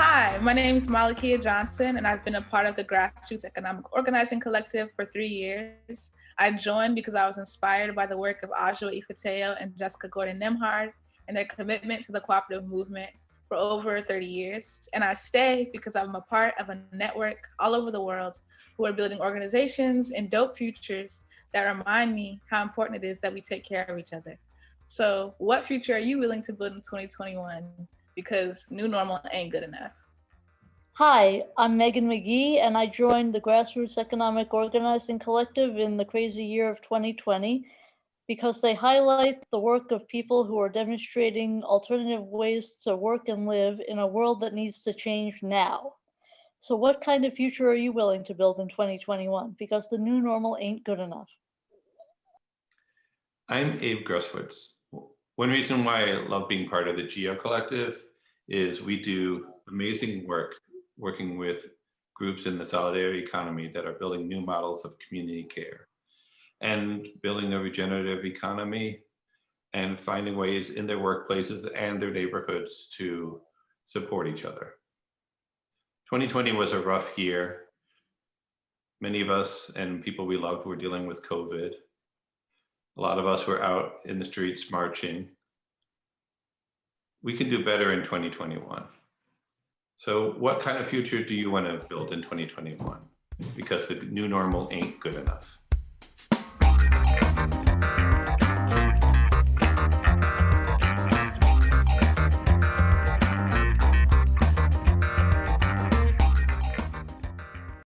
Hi, my name is Malakia Johnson, and I've been a part of the Grassroots Economic Organizing Collective for three years. I joined because I was inspired by the work of Ajowa Ifateyo and Jessica Gordon Nembhard and their commitment to the cooperative movement for over 30 years. And I stay because I'm a part of a network all over the world who are building organizations and dope futures that remind me how important it is that we take care of each other. So what future are you willing to build in 2021? Because new normal ain't good enough. Hi, I'm Megan McGee, and I joined the Grassroots Economic Organizing Collective in the crazy year of 2020 because they highlight the work of people who are demonstrating alternative ways to work and live in a world that needs to change now. So what kind of future are you willing to build in 2021? Because the new normal ain't good enough. I'm Abe Grosswitz. One reason why I love being part of the GEO Collective is we do amazing work working with groups in the solidarity economy that are building new models of community care and building a regenerative economy and finding ways in their workplaces and their neighborhoods to support each other. 2020 was a rough year. Many of us and people we loved were dealing with COVID. A lot of us were out in the streets marching. We can do better in 2021. So what kind of future do you want to build in 2021? Because the new normal ain't good enough.